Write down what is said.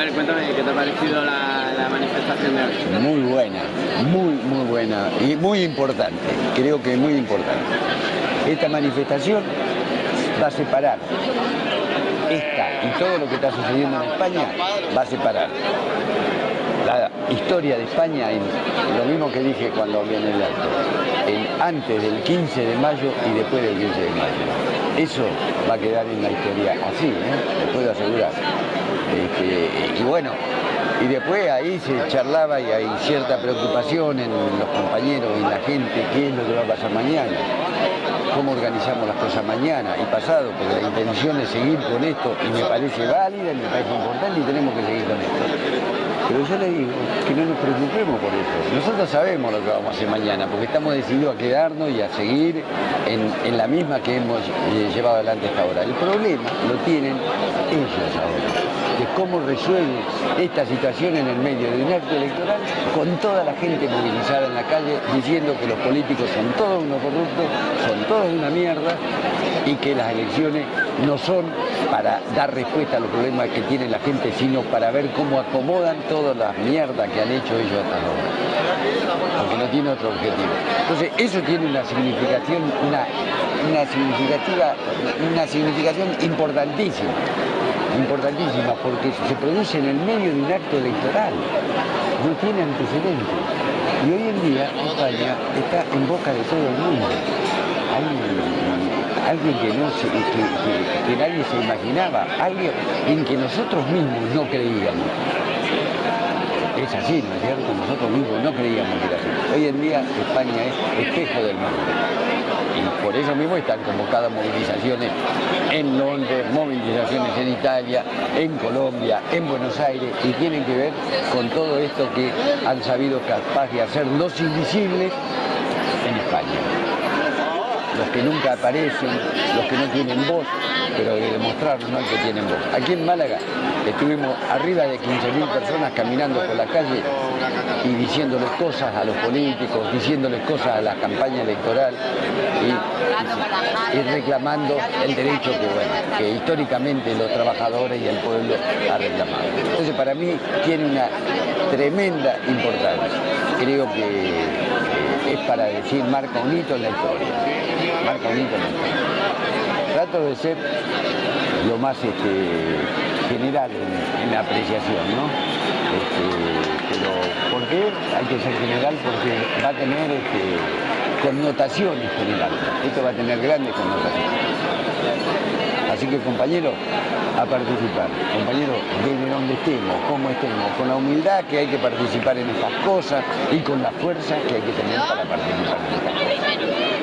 A ver, cuéntame, ¿qué te ha parecido la, manifestación de hoy? Muy buena, muy, muy buena y muy importante, creo que muy importante. Esta manifestación va a separar esta y todo lo que está sucediendo en España, va a separar la historia de España en lo mismo que dije cuando hablé en el acto, en antes del 15 de mayo y después del 15 de mayo. Eso va a quedar en la historia así, ¿eh? puedo asegurar. Este, y bueno, y después ahí se charlaba y hay cierta preocupación en los compañeros y la gente, qué es lo que va a pasar mañana, cómo organizamos las cosas mañana y pasado, porque la intención es seguir con esto y me parece válida, y me parece importante y tenemos que seguir con esto. Pero yo le digo que no nos preocupemos por eso. Nosotros sabemos lo que vamos a hacer mañana, porque estamos decididos a quedarnos y a seguir en, en la misma que hemos eh, llevado adelante hasta ahora. El problema lo tienen ellos ahora de cómo resuelve esta situación en el medio de un acto electoral con toda la gente movilizada en la calle diciendo que los políticos son todos unos corruptos, son todos una mierda y que las elecciones no son para dar respuesta a los problemas que tiene la gente, sino para ver cómo acomodan todas las mierdas que han hecho ellos hasta ahora. Porque no tiene otro objetivo. Entonces, eso tiene una significación, una, una significativa, una significación importantísima importantísima porque se produce en el medio de un acto electoral, no tiene antecedentes. Y hoy en día España está en boca de todo el mundo. Hay alguien que, no se, que, nadie se imaginaba, alguien en que nosotros mismos no creíamos. Es así, ¿no es cierto? Nosotros mismos no creíamos que era así. Hoy en día España es espejo del mundo y por eso mismo están convocadas movilizaciones en Londres, movilizaciones en Italia, en Colombia, en Buenos Aires y tienen que ver con todo esto que han sabido capaz de hacer los invisibles en España. Los que nunca aparecen, los que no tienen voz, pero de demostrarnos ¿no? que tienen voz. Aquí en Málaga estuvimos arriba de 15.000 personas caminando por la calle y diciéndoles cosas a los políticos, diciéndoles cosas a la campaña electoral y, reclamando el derecho que, históricamente los trabajadores y el pueblo ha reclamado. Entonces para mí tiene una tremenda importancia. Creo que es para decir marca un hito en la historia. Marca un hito en la historia. Trato de ser lo más este, general en, la apreciación, ¿no? Este, pero ¿por qué hay que ser general? Porque va a tener este, connotaciones generales. Esto va a tener grandes connotaciones. Así que compañeros, a participar. Compañeros, desde donde estemos, como estemos, con la humildad que hay que participar en estas cosas y con la fuerza que hay que tener para participar.